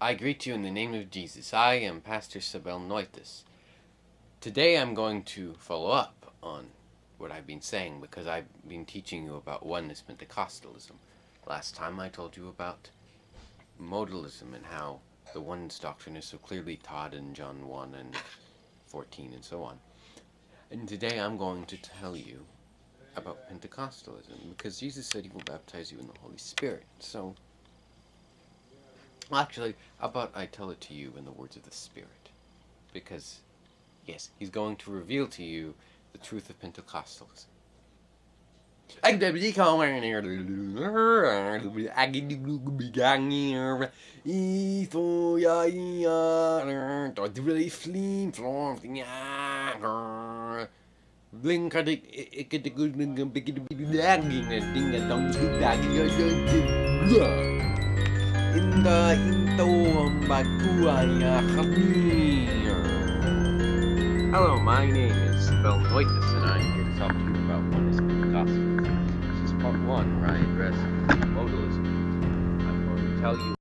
I greet you in the name of Jesus. I am Pastor Sabel Noitis. Today I'm going to follow up on what I've been saying because I've been teaching you about oneness Pentecostalism. Last time I told you about modalism and how the oneness doctrine is so clearly taught in John 1 and 14 and so on. And today I'm going to tell you about Pentecostalism because Jesus said he will baptize you in the Holy Spirit. So Actually, how about I tell it to you in the words of the Spirit? Because, yes, he's going to reveal to you the truth of Pentecostalism. Bakuaya Hello, my name is Bill Noitis, and I'm here to talk to you about oneness Pentecostalism. This is part one, where I address modalism. I'm going to tell you